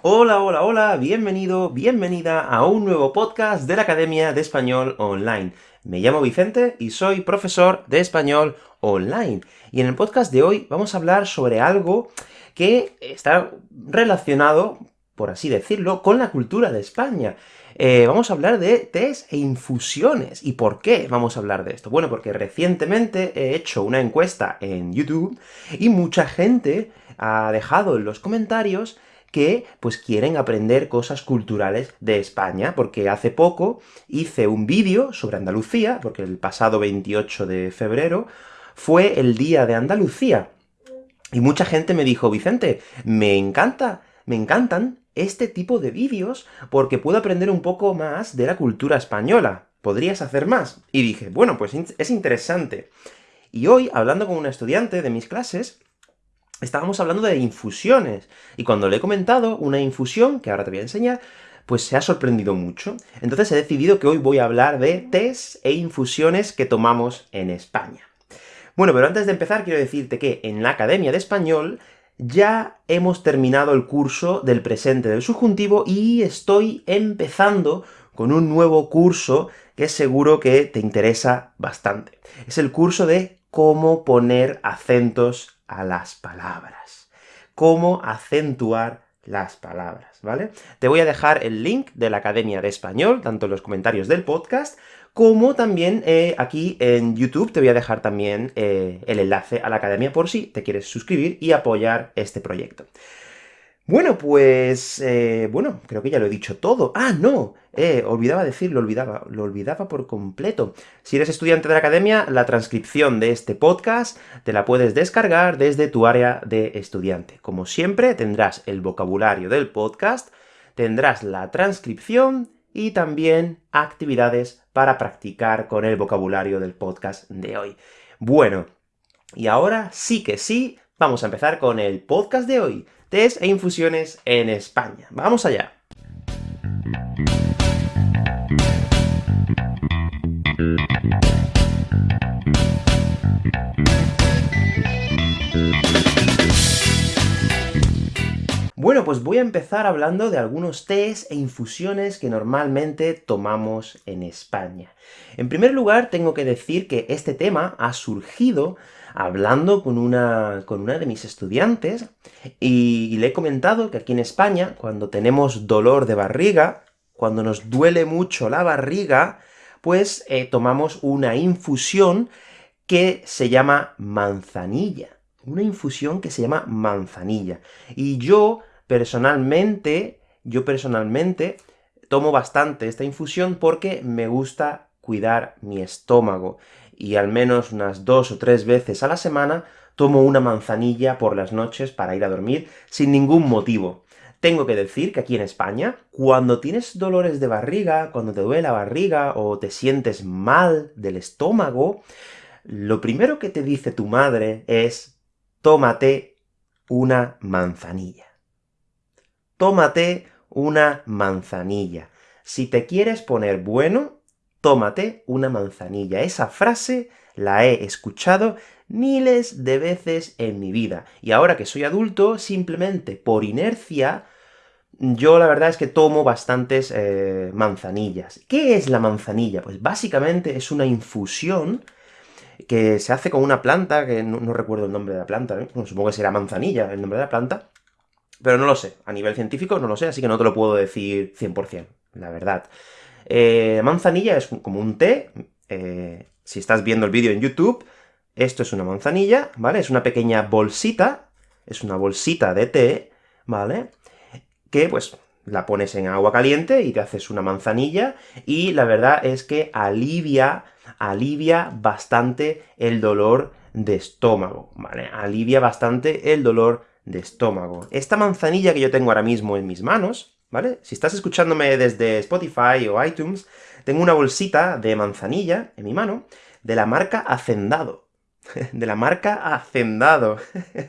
Hola, hola, hola, bienvenido, bienvenida a un nuevo podcast de la Academia de Español Online. Me llamo Vicente y soy profesor de Español Online. Y en el podcast de hoy vamos a hablar sobre algo que está relacionado, por así decirlo, con la cultura de España. Eh, vamos a hablar de test e infusiones. ¿Y por qué vamos a hablar de esto? Bueno, porque recientemente he hecho una encuesta en YouTube, y mucha gente ha dejado en los comentarios que pues quieren aprender cosas culturales de España, porque hace poco hice un vídeo sobre Andalucía, porque el pasado 28 de febrero fue el Día de Andalucía, y mucha gente me dijo, Vicente, me encanta, me encantan este tipo de vídeos, porque puedo aprender un poco más de la cultura española. ¿Podrías hacer más? Y dije, bueno, pues es interesante. Y hoy, hablando con una estudiante de mis clases, estábamos hablando de infusiones, y cuando le he comentado una infusión, que ahora te voy a enseñar, pues se ha sorprendido mucho. Entonces he decidido que hoy voy a hablar de tés e infusiones que tomamos en España. Bueno, pero antes de empezar quiero decirte que en la Academia de Español ya hemos terminado el curso del presente del subjuntivo, y estoy empezando con un nuevo curso que seguro que te interesa bastante. Es el curso de cómo poner acentos a las palabras. Cómo acentuar las palabras, ¿vale? Te voy a dejar el link de la Academia de Español, tanto en los comentarios del podcast, como también eh, aquí en YouTube te voy a dejar también eh, el enlace a la Academia por si te quieres suscribir y apoyar este proyecto. Bueno, pues... Eh, bueno, creo que ya lo he dicho todo. ¡Ah, no! Eh, olvidaba decirlo, olvidaba, lo olvidaba por completo. Si eres estudiante de la academia, la transcripción de este podcast te la puedes descargar desde tu área de estudiante. Como siempre, tendrás el vocabulario del podcast, tendrás la transcripción, y también actividades para practicar con el vocabulario del podcast de hoy. Bueno, y ahora sí que sí, vamos a empezar con el podcast de hoy test e infusiones en España. ¡Vamos allá! Bueno, pues voy a empezar hablando de algunos tés e infusiones que normalmente tomamos en España. En primer lugar, tengo que decir que este tema ha surgido hablando con una, con una de mis estudiantes, y, le he comentado que aquí en España, cuando tenemos dolor de barriga, cuando nos duele mucho la barriga, pues eh, tomamos una infusión que se llama manzanilla. Una infusión que se llama manzanilla. Y yo, personalmente, yo personalmente, tomo bastante esta infusión porque me gusta cuidar mi estómago y al menos unas dos o tres veces a la semana tomo una manzanilla por las noches para ir a dormir, sin ningún motivo. Tengo que decir que aquí en España, cuando tienes dolores de barriga, cuando te duele la barriga, o te sientes mal del estómago, lo primero que te dice tu madre es tómate una manzanilla. Tómate una manzanilla. Si te quieres poner bueno, tómate una manzanilla. Esa frase la he escuchado miles de veces en mi vida, y ahora que soy adulto, simplemente por inercia, yo la verdad es que tomo bastantes eh, manzanillas. ¿Qué es la manzanilla? Pues básicamente es una infusión que se hace con una planta, que no, recuerdo el nombre de la planta, ¿eh? supongo que será manzanilla el nombre de la planta, pero no lo sé, a nivel científico no lo sé, así que no te lo puedo decir 100%, la verdad. Eh, manzanilla es como un té, eh, si estás viendo el vídeo en YouTube, esto es una manzanilla, ¿vale? Es una pequeña bolsita, es una bolsita de té, ¿vale? Que, pues, la pones en agua caliente y te haces una manzanilla, y la verdad es que alivia, alivia bastante el dolor de estómago, ¿vale? Alivia bastante el dolor de estómago. Esta manzanilla que yo tengo ahora mismo en mis manos, ¿vale? Si estás escuchándome desde Spotify o iTunes, tengo una bolsita de manzanilla en mi mano, de la marca Hacendado. de la marca Hacendado.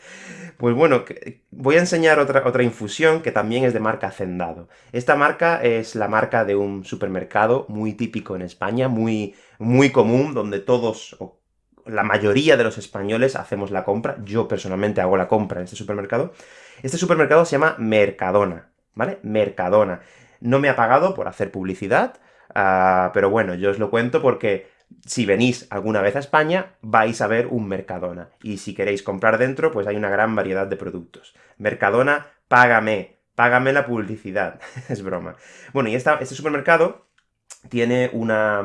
pues bueno, voy a enseñar otra, otra infusión que también es de marca Hacendado. Esta marca es la marca de un supermercado muy típico en España, muy, muy común, donde todos, o la mayoría de los españoles hacemos la compra. Yo personalmente hago la compra en este supermercado. Este supermercado se llama Mercadona. ¿Vale? Mercadona. No me ha pagado por hacer publicidad, uh, pero bueno, yo os lo cuento porque si venís alguna vez a España, vais a ver un Mercadona. Y si queréis comprar dentro, pues hay una gran variedad de productos. Mercadona, págame, págame la publicidad. es broma. Bueno, y este supermercado tiene una...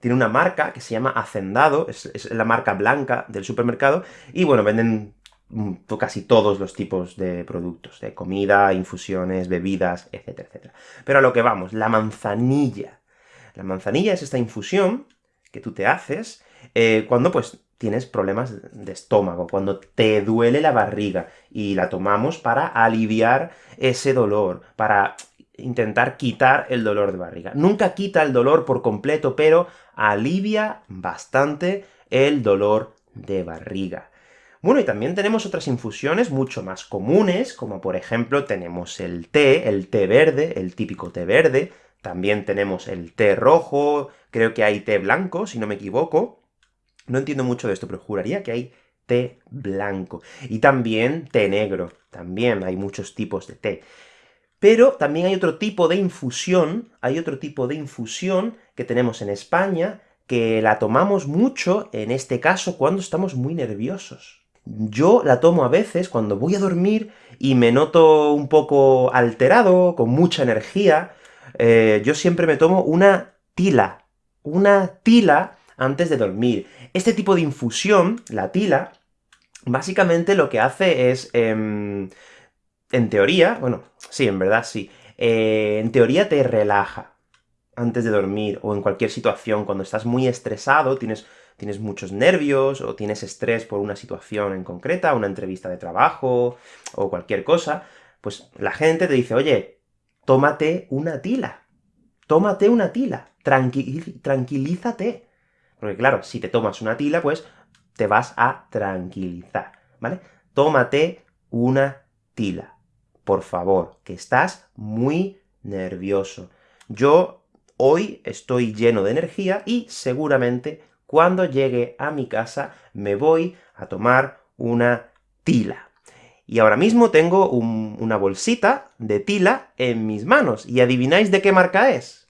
Tiene una marca que se llama Hacendado, es, es la marca blanca del supermercado, y bueno, venden casi todos los tipos de productos, de comida, infusiones, bebidas, etcétera, etcétera. Pero a lo que vamos, la manzanilla. La manzanilla es esta infusión que tú te haces eh, cuando, pues, tienes problemas de estómago, cuando te duele la barriga, y la tomamos para aliviar ese dolor, para intentar quitar el dolor de barriga. Nunca quita el dolor por completo, pero alivia bastante el dolor de barriga. Bueno, y también tenemos otras infusiones mucho más comunes, como por ejemplo tenemos el té, el té verde, el típico té verde, también tenemos el té rojo, creo que hay té blanco, si no me equivoco. No entiendo mucho de esto, pero juraría que hay té blanco. Y también té negro, también hay muchos tipos de té. Pero también hay otro tipo de infusión, hay otro tipo de infusión que tenemos en España, que la tomamos mucho, en este caso, cuando estamos muy nerviosos. Yo la tomo a veces cuando voy a dormir y me noto un poco alterado, con mucha energía, eh, yo siempre me tomo una tila, una tila antes de dormir. Este tipo de infusión, la tila, básicamente lo que hace es, em, en teoría, bueno, sí, en verdad sí, eh, en teoría te relaja antes de dormir, o en cualquier situación, cuando estás muy estresado, tienes tienes muchos nervios, o tienes estrés por una situación en concreta, una entrevista de trabajo, o cualquier cosa, pues la gente te dice, oye, tómate una tila, tómate una tila, tranquilízate. Porque claro, si te tomas una tila, pues te vas a tranquilizar, ¿vale? Tómate una tila, por favor, que estás muy nervioso. Yo hoy estoy lleno de energía y seguramente cuando llegue a mi casa me voy a tomar una tila. Y ahora mismo tengo una bolsita de tila en mis manos, ¿y adivináis de qué marca es?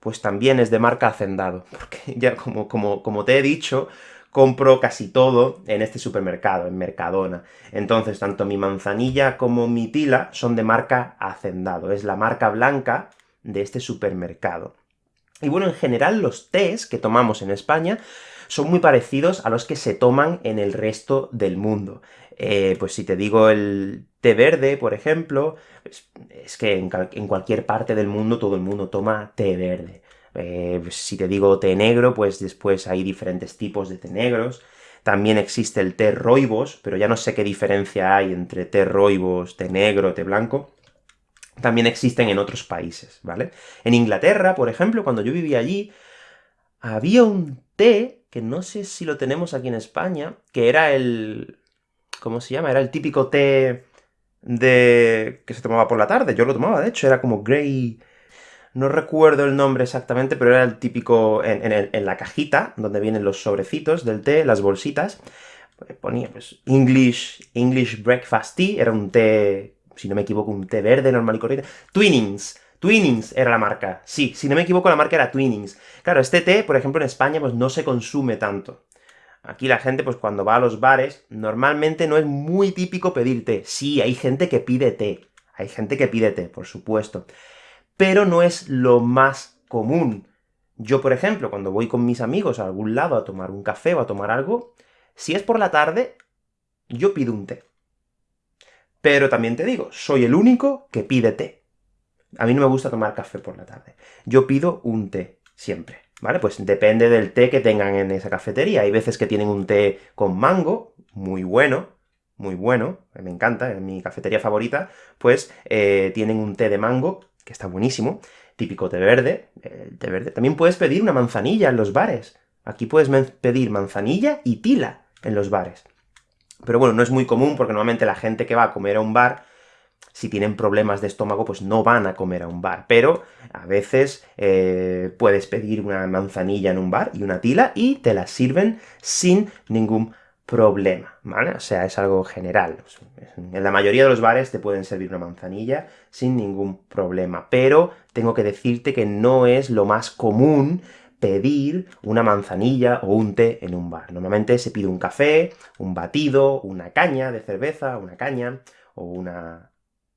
Pues también es de marca Hacendado, porque ya como, como, como te he dicho, compro casi todo en este supermercado, en Mercadona. Entonces, tanto mi manzanilla como mi tila son de marca Hacendado, es la marca blanca de este supermercado. Y bueno, en general los tés que tomamos en España son muy parecidos a los que se toman en el resto del mundo. Eh, pues si te digo el té verde, por ejemplo, es, que en, cualquier parte del mundo todo el mundo toma té verde. Eh, pues si te digo té negro, pues después hay diferentes tipos de té negros. También existe el té roibos, pero ya no sé qué diferencia hay entre té roibos, té negro, té blanco también existen en otros países, ¿vale? En Inglaterra, por ejemplo, cuando yo vivía allí, había un té, que no sé si lo tenemos aquí en España, que era el... ¿cómo se llama? Era el típico té de... que se tomaba por la tarde, yo lo tomaba, de hecho, era como grey... No recuerdo el nombre exactamente, pero era el típico en, en la cajita, donde vienen los sobrecitos del té, las bolsitas, ponía pues English, English Breakfast Tea, era un té si no me equivoco, un té verde normal y corriente. Twinings. Twinings era la marca. Sí, si no me equivoco, la marca era Twinings. Claro, este té, por ejemplo, en España, pues no se consume tanto. Aquí la gente, pues cuando va a los bares, normalmente no es muy típico pedir té. Sí, hay gente que pide té. Hay gente que pide té, por supuesto. Pero no es lo más común. Yo, por ejemplo, cuando voy con mis amigos a algún lado a tomar un café o a tomar algo, si es por la tarde, yo pido un té. Pero también te digo, soy el único que pide té. A mí no me gusta tomar café por la tarde. Yo pido un té, siempre, ¿vale? Pues depende del té que tengan en esa cafetería. Hay veces que tienen un té con mango, muy bueno, muy bueno, me encanta, es mi cafetería favorita, pues eh, tienen un té de mango, que está buenísimo, típico té verde, té verde. También puedes pedir una manzanilla en los bares. Aquí puedes pedir manzanilla y tila en los bares. Pero bueno, no es muy común, porque normalmente la gente que va a comer a un bar, si tienen problemas de estómago, pues no van a comer a un bar. Pero a veces eh, puedes pedir una manzanilla en un bar y una tila, y te la sirven sin ningún problema, ¿vale? O sea, es algo general. En la mayoría de los bares te pueden servir una manzanilla sin ningún problema, pero tengo que decirte que no es lo más común pedir una manzanilla o un té en un bar. Normalmente se pide un café, un batido, una caña de cerveza, una caña, o una,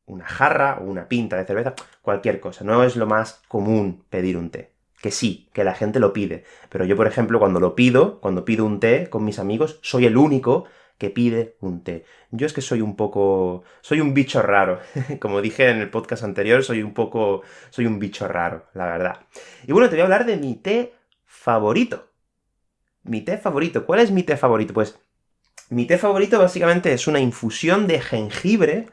una jarra, o una pinta de cerveza, cualquier cosa. No es lo más común pedir un té que sí, que la gente lo pide. Pero yo, por ejemplo, cuando lo pido, cuando pido un té con mis amigos, soy el único que pide un té. Yo es que soy un poco... soy un bicho raro. Como dije en el podcast anterior, soy un poco... soy un bicho raro, la verdad. Y bueno, te voy a hablar de mi té favorito. Mi té favorito. ¿Cuál es mi té favorito? Pues, mi té favorito básicamente es una infusión de jengibre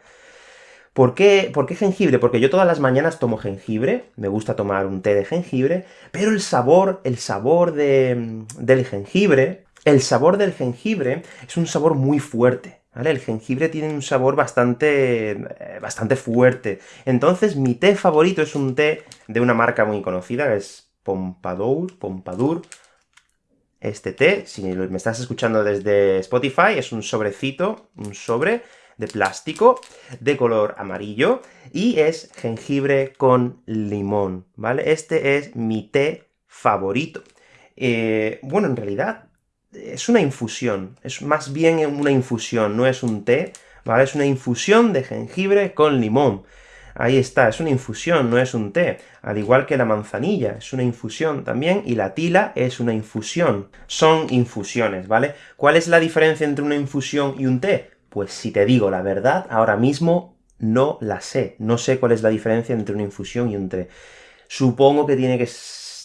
¿Por qué, ¿Por qué jengibre? Porque yo todas las mañanas tomo jengibre, me gusta tomar un té de jengibre, pero el sabor, el sabor de, del jengibre, el sabor del jengibre es un sabor muy fuerte, ¿vale? El jengibre tiene un sabor bastante, eh, bastante fuerte. Entonces, mi té favorito es un té de una marca muy conocida, que es Pompadour, Pompadour, este té, si me estás escuchando desde Spotify, es un sobrecito, un sobre, de plástico, de color amarillo, y es jengibre con limón, ¿vale? Este es mi té favorito. Eh, bueno, en realidad, es una infusión, es más bien una infusión, no es un té, ¿vale? Es una infusión de jengibre con limón. Ahí está, es una infusión, no es un té. Al igual que la manzanilla, es una infusión también, y la tila es una infusión. Son infusiones, ¿vale? ¿Cuál es la diferencia entre una infusión y un té? Pues si te digo la verdad, ahora mismo no la sé. No sé cuál es la diferencia entre una infusión y un té. Supongo que tiene que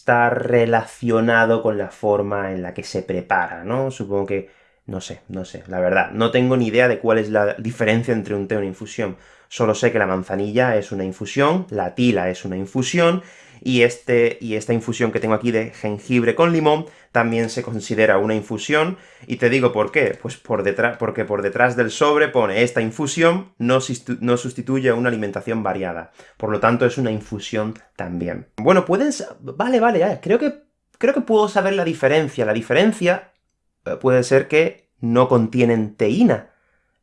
estar relacionado con la forma en la que se prepara, ¿no? Supongo que... no sé, no sé, la verdad. No tengo ni idea de cuál es la diferencia entre un té y una infusión. Solo sé que la manzanilla es una infusión, la tila es una infusión, y, este, y esta infusión que tengo aquí de jengibre con limón también se considera una infusión, y te digo por qué, pues por detrás, porque por detrás del sobre pone esta infusión no, no sustituye una alimentación variada, por lo tanto es una infusión también. Bueno, puedes... vale, vale, creo que, creo que puedo saber la diferencia. La diferencia eh, puede ser que no contienen teína,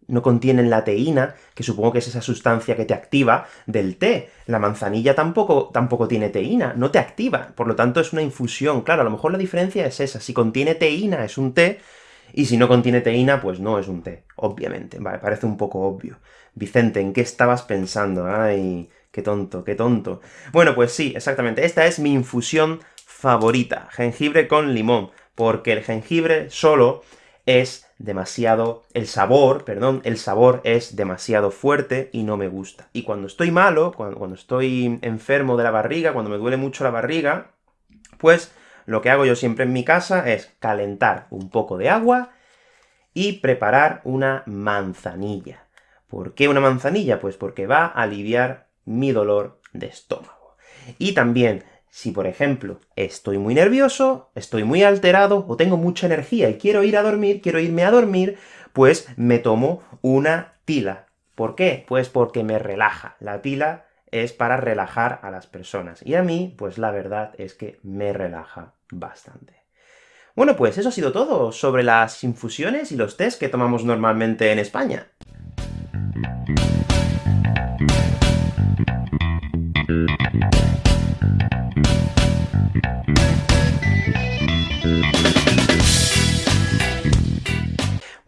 no contienen la teína, que supongo que es esa sustancia que te activa del té. La manzanilla tampoco, tampoco tiene teína, no te activa, por lo tanto es una infusión. Claro, a lo mejor la diferencia es esa, si contiene teína es un té, y si no contiene teína, pues no es un té, obviamente. Vale, parece un poco obvio. Vicente, ¿en qué estabas pensando? Ay, qué tonto, qué tonto. Bueno, pues sí, exactamente, esta es mi infusión favorita, jengibre con limón, porque el jengibre solo es demasiado... el sabor, perdón, el sabor es demasiado fuerte y no me gusta. Y cuando estoy malo, cuando, cuando estoy enfermo de la barriga, cuando me duele mucho la barriga, pues lo que hago yo siempre en mi casa es calentar un poco de agua y preparar una manzanilla. ¿Por qué una manzanilla? Pues porque va a aliviar mi dolor de estómago. Y también si, por ejemplo, estoy muy nervioso, estoy muy alterado, o tengo mucha energía y quiero ir a dormir, quiero irme a dormir, pues me tomo una tila. ¿Por qué? Pues porque me relaja. La tila es para relajar a las personas. Y a mí, pues la verdad es que me relaja bastante. Bueno, pues eso ha sido todo sobre las infusiones y los tés que tomamos normalmente en España.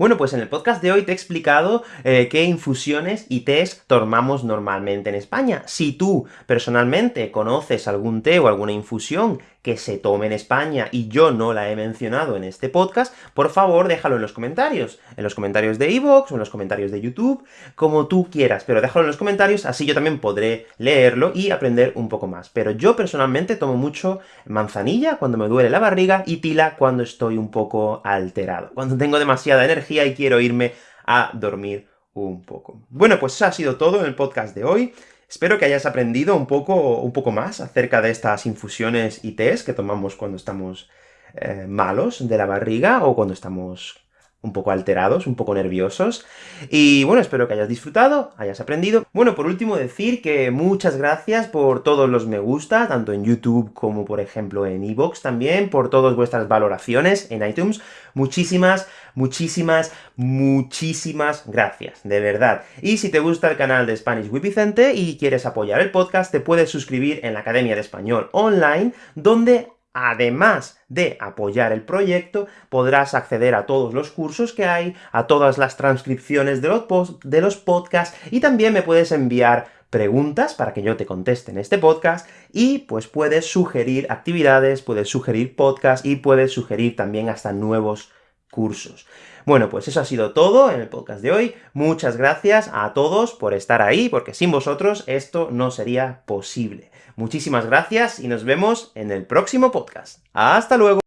Bueno, pues en el podcast de hoy te he explicado eh, qué infusiones y tés tomamos normalmente en España. Si tú, personalmente, conoces algún té o alguna infusión que se tome en España y yo no la he mencionado en este podcast, por favor déjalo en los comentarios, en los comentarios de iVoox o en los comentarios de YouTube, como tú quieras, pero déjalo en los comentarios, así yo también podré leerlo y aprender un poco más. Pero yo personalmente tomo mucho manzanilla cuando me duele la barriga y tila cuando estoy un poco alterado, cuando tengo demasiada energía y quiero irme a dormir un poco. Bueno, pues eso ha sido todo en el podcast de hoy. Espero que hayas aprendido un poco, un poco más acerca de estas infusiones y tés que tomamos cuando estamos eh, malos de la barriga, o cuando estamos un poco alterados, un poco nerviosos. Y bueno, espero que hayas disfrutado, hayas aprendido. Bueno, por último decir que muchas gracias por todos los me gusta, tanto en YouTube como, por ejemplo, en iVoox también, por todas vuestras valoraciones en iTunes. Muchísimas, muchísimas, muchísimas gracias, de verdad. Y si te gusta el canal de Spanish with Vicente y quieres apoyar el podcast, te puedes suscribir en la Academia de Español Online, donde además de apoyar el proyecto, podrás acceder a todos los cursos que hay, a todas las transcripciones de los, podcasts, y también me puedes enviar preguntas para que yo te conteste en este podcast, y pues puedes sugerir actividades, puedes sugerir podcasts, y puedes sugerir también hasta nuevos cursos. Bueno, pues eso ha sido todo en el podcast de hoy. Muchas gracias a todos por estar ahí, porque sin vosotros esto no sería posible. Muchísimas gracias, y nos vemos en el próximo podcast. ¡Hasta luego!